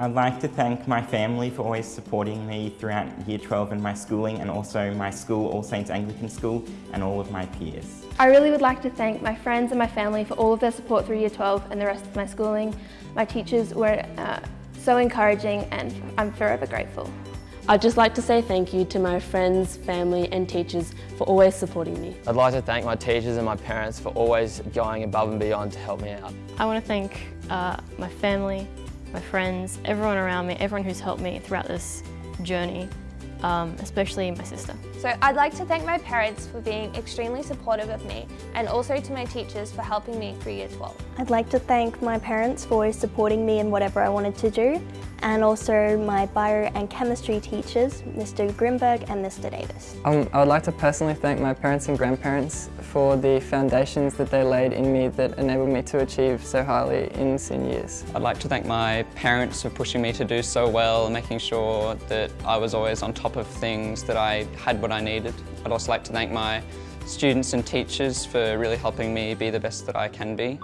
I'd like to thank my family for always supporting me throughout Year 12 and my schooling and also my school, All Saints Anglican School, and all of my peers. I really would like to thank my friends and my family for all of their support through Year 12 and the rest of my schooling. My teachers were uh, so encouraging and I'm forever grateful. I'd just like to say thank you to my friends, family and teachers for always supporting me. I'd like to thank my teachers and my parents for always going above and beyond to help me out. I want to thank uh, my family, my friends, everyone around me, everyone who's helped me throughout this journey, um, especially my sister. So I'd like to thank my parents for being extremely supportive of me and also to my teachers for helping me through Year 12. I'd like to thank my parents for always supporting me in whatever I wanted to do and also my bio and chemistry teachers, Mr Grimberg and Mr Davis. Um, I would like to personally thank my parents and grandparents for the foundations that they laid in me that enabled me to achieve so highly in senior years. I'd like to thank my parents for pushing me to do so well and making sure that I was always on top of things, that I had what I needed. I'd also like to thank my students and teachers for really helping me be the best that I can be.